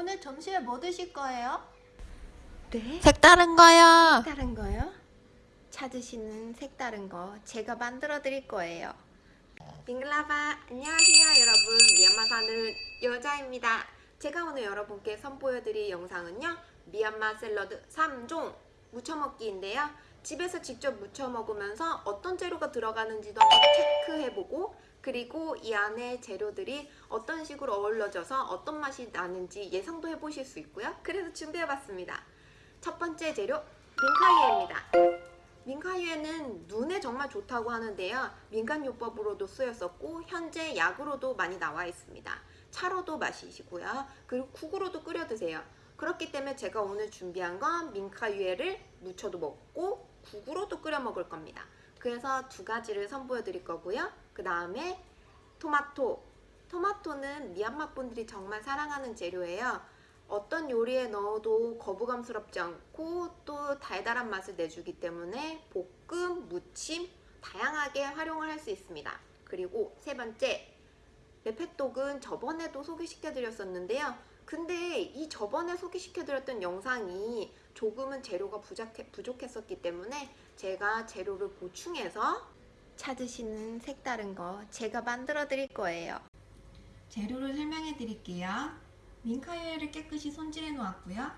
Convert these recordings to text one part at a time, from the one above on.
오늘 점심에 뭐 드실 거예요? 네? 색다른 거요. 색다른 거요? 찾으시는 색다른 거 제가 만들어 드릴 거예요. 빙글라바 안녕하세요 여러분 미얀마 사는 여자입니다. 제가 오늘 여러분께 선보여 드릴 영상은요 미얀마 샐러드 3종 무쳐 먹기인데요. 집에서 직접 무쳐 먹으면서 어떤 재료가 들어가는지도 한번 체크해보고 그리고 이 안에 재료들이 어떤 식으로 어울러져서 어떤 맛이 나는지 예상도 해보실 수 있고요. 그래서 준비해봤습니다. 첫 번째 재료 민카이에입니다. 민카이에는 눈에 정말 좋다고 하는데요. 민간요법으로도 쓰였었고 현재 약으로도 많이 나와 있습니다. 차로도 마시시고요. 그리고 국으로도 끓여 드세요. 그렇기 때문에 제가 오늘 준비한 건 민카유에를 무쳐도 먹고 국으로도 끓여 먹을 겁니다. 그래서 두 가지를 선보여 드릴 거고요. 그 다음에 토마토. 토마토는 미얀마 분들이 정말 사랑하는 재료예요. 어떤 요리에 넣어도 거부감스럽지 않고 또 달달한 맛을 내주기 때문에 볶음, 무침 다양하게 활용을 할 수 있습니다. 그리고 세 번째 레페톡은 저번에도 소개시켜 드렸었는데요. 근데 이 저번에 소개시켜 드렸던 영상이 조금은 재료가 부족했었기 때문에 제가 재료를 보충해서 찾으시는 색다른 거 제가 만들어 드릴 거예요. 재료를 설명해 드릴게요. 민카유에를 깨끗이 손질해 놓았고요.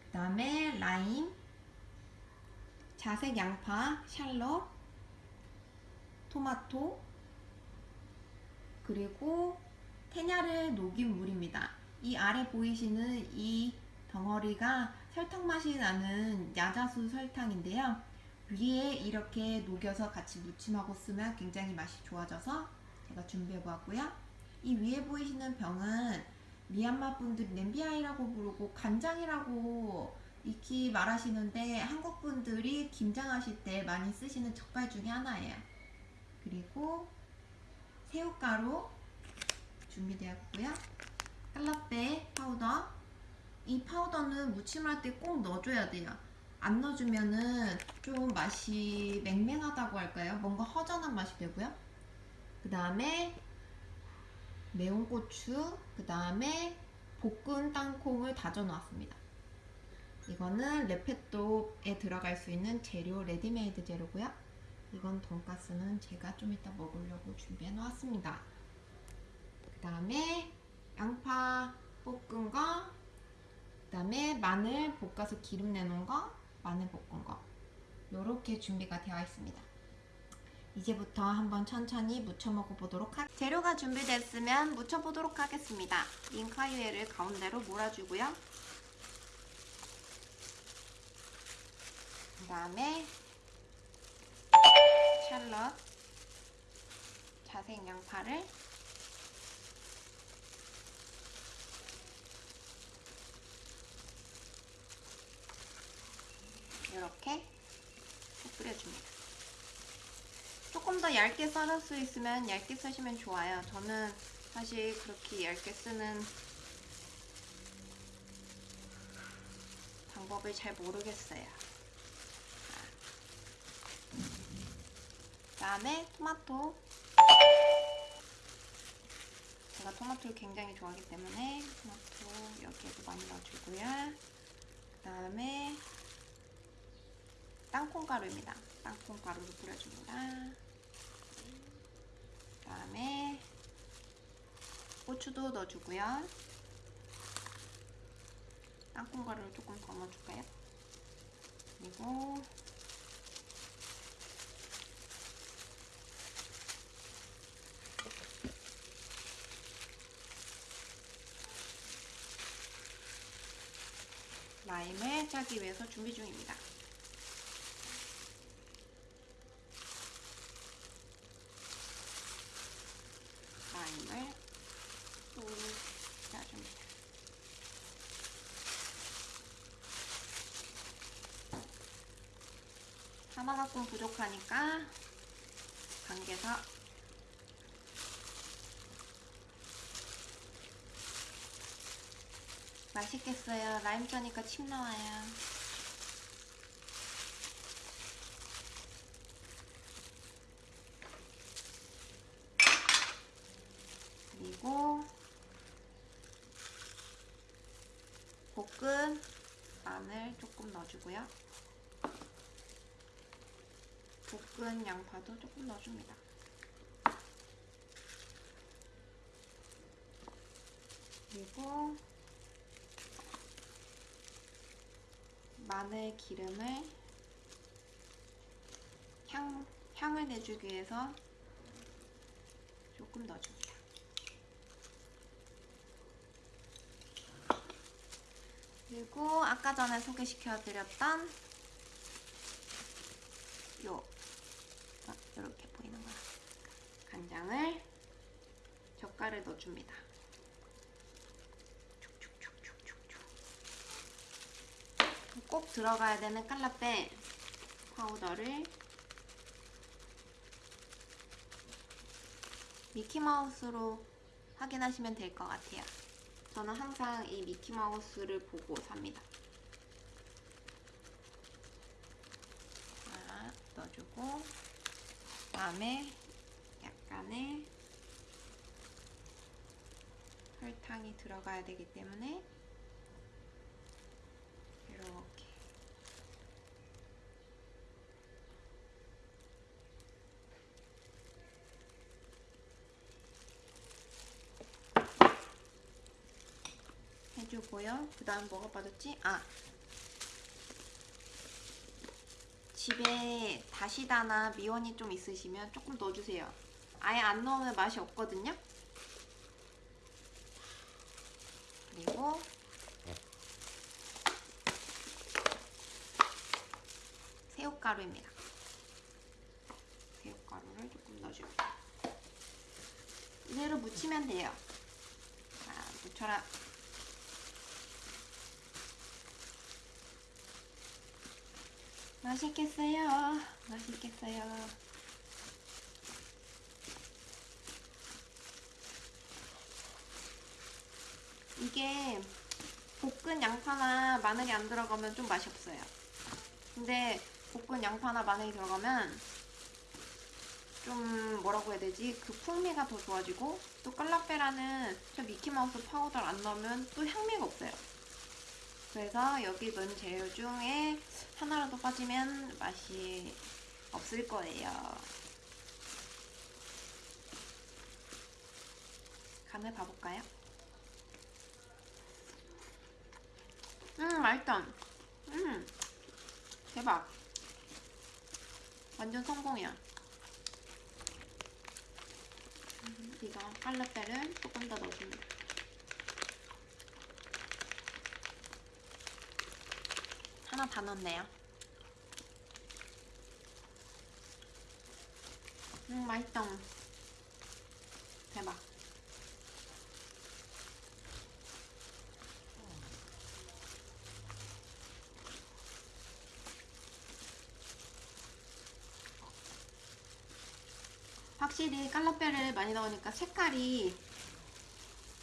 그 다음에 라임, 자색 양파, 샬롯, 토마토, 그리고 테냐를 녹인 물입니다. 이 아래 보이시는 이 덩어리가 설탕 맛이 나는 야자수 설탕인데요. 위에 이렇게 녹여서 같이 무침하고 쓰면 굉장히 맛이 좋아져서 제가 준비해 보았고요. 이 위에 보이시는 병은 미얀마 분들이 냄비아이라고 부르고 간장이라고 익히 말하시는데 한국 분들이 김장하실 때 많이 쓰시는 젓갈 중에 하나예요. 그리고 새우가루 준비되었고요. ကုလားပဲ 파우더. 이 파우더는 무침할 때 꼭 넣어줘야 돼요. 안 넣어주면은 좀 맛이 맹맹하다고 할까요? 뭔가 허전한 맛이 되고요. 그 다음에 매운 고추, 그 다음에 볶은 땅콩을 다져 놨습니다. 이거는 레페토에 들어갈 수 있는 재료 레디메이드 재료고요. 이건 돈가스는 제가 좀 이따 먹으려고 준비해 놓았습니다. 그 다음에 양파 볶은 거, 그 다음에 마늘 볶아서 기름 내놓은 거, 마늘 볶은 거 이렇게 준비가 되어 있습니다. 이제부터 한번 천천히 무쳐 먹어보도록 하 재료가 준비됐으면 무쳐보도록 하겠습니다. 링카유에를 가운데로 몰아주고요. 그 다음에 샬럿, 자색 양파를 이렇게 뿌려줍니다. 조금 더 얇게 썰을 수 있으면 얇게 쓰시면 좋아요. 저는 사실 그렇게 얇게 쓰는 방법을 잘 모르겠어요. 그 다음에 토마토. 제가 토마토를 굉장히 좋아하기 때문에 토마토 여기에도 많이 넣어주고요. 그 다음에 땅콩가루입니다. 땅콩가루를 뿌려줍니다. 그 다음에 고추도 넣어주고요. 땅콩가루를 조금 더 넣어줄까요? 그리고 라임을 짜기 위해서 준비 중입니다. 라임을 또 짜줍니다. 하나가 좀 부족하니까 반개서 맛있겠어요. 라임 짜니까 침 나와요. 그리고 볶은 마늘 조금 넣어주고요. 볶은 양파도 조금 넣어줍니다. 그리고 마늘 기름을 향, 향을 내주기 위해서 조금 넣어줍니다. 그리고 아까 전에 소개시켜드렸던 요 아, 이렇게 보이는 거야. 간장을 젓갈을 넣어줍니다. 꼭 들어가야 되는 깔라빼 파우더를 미키마우스로 확인하시면 될 것 같아요. 저는 항상 이 미키마우스를 보고 삽니다. 자, 넣어주고 다음에 약간의 설탕이 들어가야 되기 때문에 이렇게 해주고요. 그 다음 뭐가 빠졌지? 아 집에 다시다나 미원이 좀 있으시면 조금 넣어주세요. 아예 안 넣으면 맛이 없거든요. 그리고 새우가루입니다. 새우가루를 조금 넣어줍니다. 이대로 묻히면 돼요. 자, 묻혀라. 맛있겠어요. 맛있겠어요. 이게 볶은 양파나 마늘이 안 들어가면 좀 맛이 없어요. 근데 볶은 양파나 마늘이 들어가면 좀 뭐라고 해야 되지? 그 풍미가 더 좋아지고 또 깔라페라는 저 미키마우스 파우더를 안 넣으면 또 향미가 없어요. 그래서 여기 넣은 재료 중에 하나라도 빠지면 맛이 없을 거예요. 간을 봐볼까요? 음, 맛있다. 음, 대박. 완전 성공이야. 음, 이거 깔라페를 조금 더 넣어줍니다. 하나 다 넣었네요. 음, 맛있다. 대박. 확실히 깔라페를 많이 넣으니까 색깔이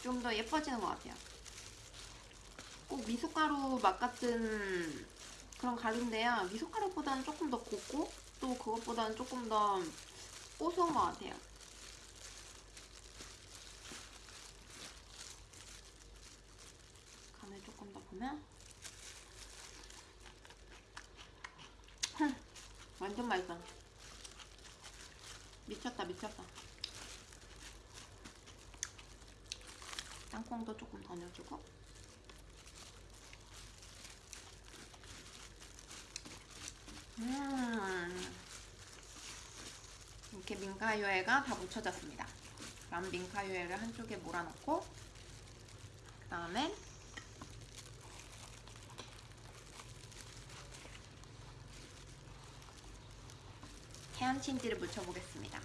좀 더 예뻐지는 것 같아요. 꼭 미숫가루 맛 같은 그런 가루인데요. 미숫가루보다는 조금 더 곱고 또 그것보다는 조금 더 고소한 것 같아요. 간을 조금 더 보면 흠, 완전 맛있어. 미쳤다 미쳤다. 땅콩도 조금 더 넣어주고 음 이렇게 민가요에가 다 묻혀졌습니다. 그럼 민가요에를 한쪽에 몰아넣고 그 다음에 해안친지를 묻혀보겠습니다.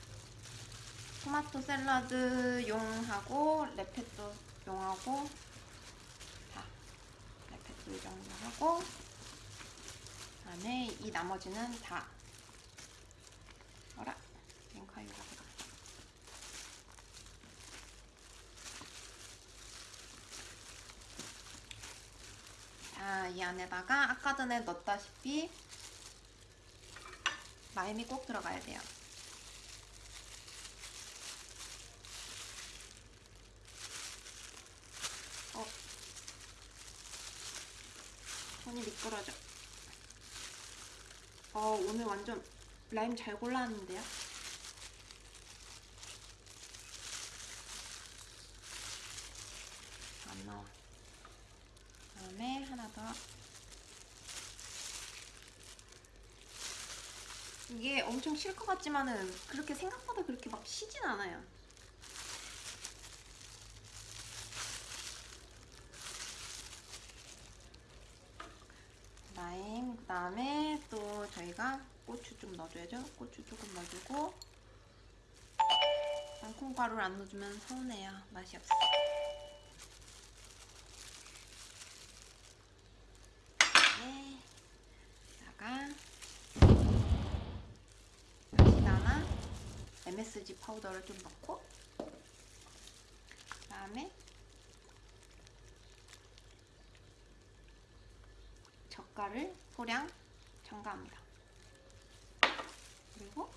토마토 샐러드 용하고 레페토 용하고 자 레페토 이 정도 하고 그다음에 이 나머지는 다. 어라 랭카유가 들어 자이 안에다가 아까 전에 넣었다시피 마임이 꼭 들어가야 돼요. 어. 손이 미끄러져. 어 오늘 완전 라임 잘 골라왔는데요. 안 나와. 다음에 하나 더. 이게 엄청 실것 같지만은 그렇게 생각보다 그렇게 막 시진 않아요. 라임 그다음에 또 저희가 고추 좀 넣어줘야죠. 고추 조금 넣어주고 땅콩가루를 안 넣어주면 서운해요. 맛이 없어. 네. 다가 다시다나 MSG 파우더를 좀 넣고 그다음에 젓갈을 소량 첨가합니다. 그리고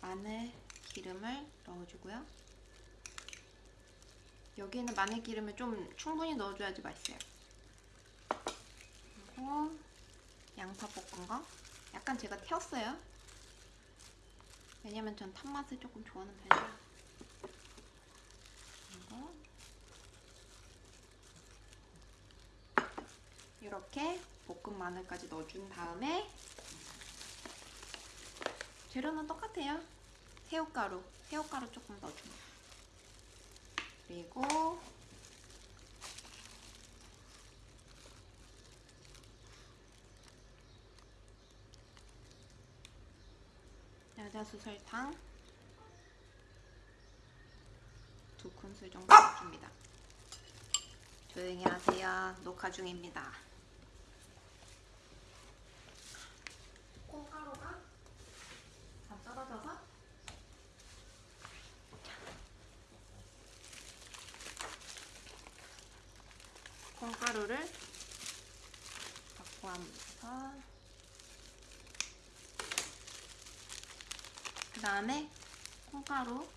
마늘 기름을 넣어주고요. 여기에는 마늘 기름을 좀 충분히 넣어줘야지 맛있어요. 그리고 양파 볶은 거 약간 제가 태웠어요. 왜냐면 전 탄맛을 조금 좋아하는 편이라. 그리고 이렇게 볶은 마늘까지 넣어준 다음에 재료는 똑같아요. 새우가루, 새우가루 조금 넣어줍니다. 그리고 야자수 설탕 두 큰술 정도 넣어줍니다. 조용히 하세요. 녹화 중입니다. 콩가루가 다 떨어져서 콩가루를 갖고 하면서 그 다음에 콩가루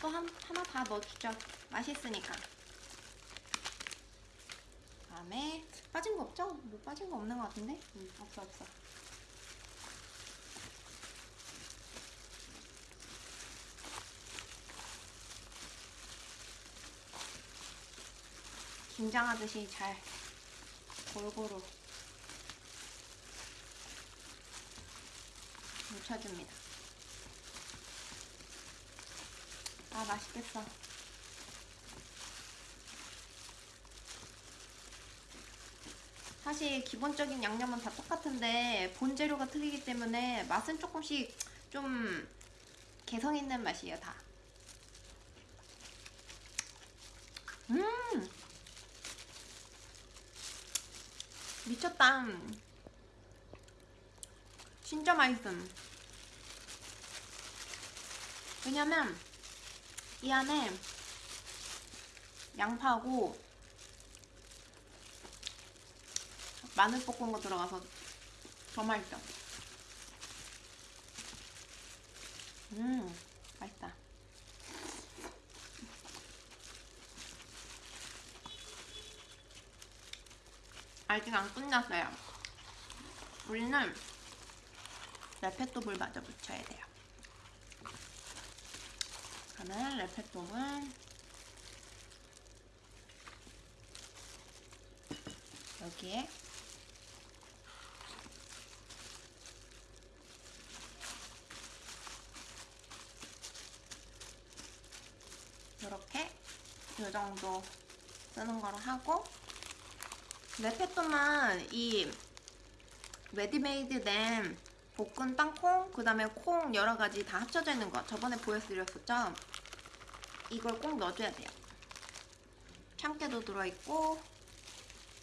또 한, 하나 다 넣어주죠. 맛있으니까. 다음에 빠진 거 없죠? 뭐 빠진 거 없는 거 같은데? 음, 없어 없어. 김장하듯이 잘 골고루 묻혀줍니다. 아 맛있겠어. 사실 기본적인 양념은 다 똑같은데 본재료가 틀리기 때문에 맛은 조금씩 좀 개성 있는 맛이에요 다. 음 미쳤다. 진짜 맛있음. 왜냐면 이 안에 양파하고 마늘 볶은 거 들어가서 더 맛있어. 음, 맛있다. 아직 안 끝났어요. 우리는 레페톱을 마저 묻혀야 돼요. 그러면 레페톱은 여기에 이렇게 이 정도 쓰는 거로 하고 레페토만 이 레디메이드 된 볶은 땅콩 그 다음에 콩 여러 가지 다 합쳐져 있는 거 저번에 보여드렸었죠? 이걸 꼭 넣어줘야 돼요. 참깨도 들어있고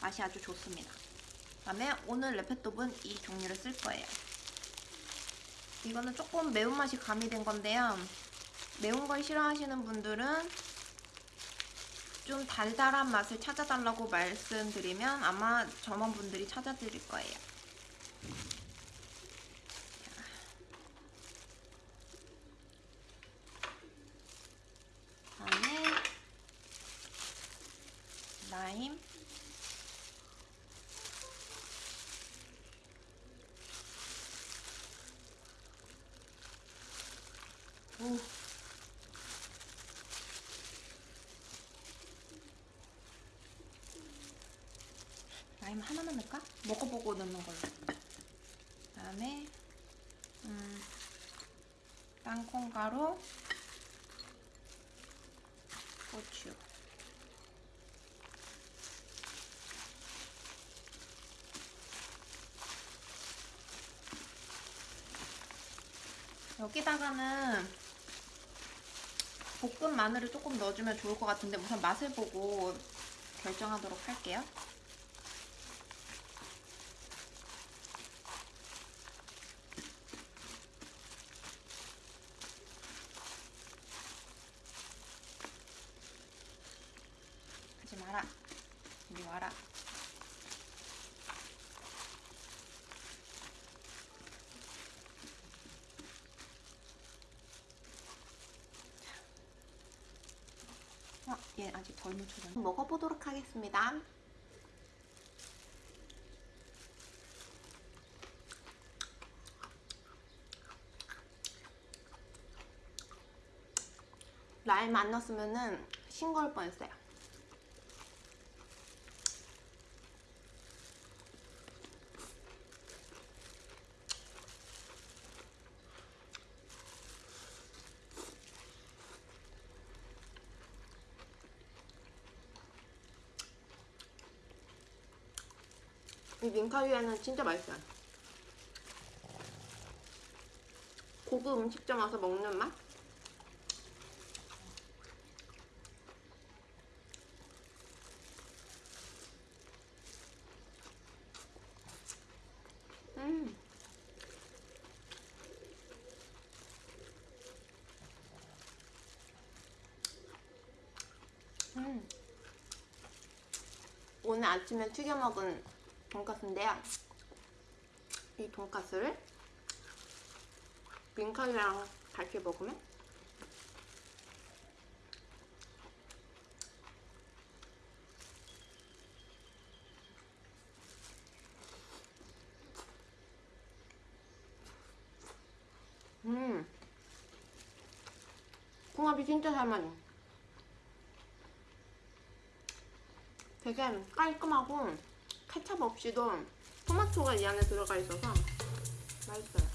맛이 아주 좋습니다. 그 다음에 오늘 레페톱은 이 종류를 쓸 거예요. 이거는 조금 매운맛이 가미된 건데요. 매운 걸 싫어하시는 분들은 좀 달달한 맛을 찾아달라고 말씀드리면 아마 점원분들이 찾아드릴 거예요. 다음에 라임. 오. 라임 하나만 넣을까? 먹어보고 넣는 걸로. 그 다음에 음, 땅콩가루, 고추. 여기다가는 볶은 마늘을 조금 넣어주면 좋을 것 같은데 우선 맛을 보고 결정하도록 할게요. 하지 마라. 이리 와라. 어, 얘 아직 덜 묻혀졌네. 먹어보도록 하겠습니다. 라임 안 넣었으면 은 싱거울 뻔했어요. 이 민카위에는 진짜 맛있어요. 고급 음식점 와서 먹는 맛? 음. 음. 오늘 아침에 튀겨 먹은 돈까스인데요. 이 돈까스를 민칼이랑 같이 먹으면 음 궁합이 진짜 잘 맞아 되게 깔끔하고 케찹 없이도 토마토가 이 안에 들어가 있어서 맛있어요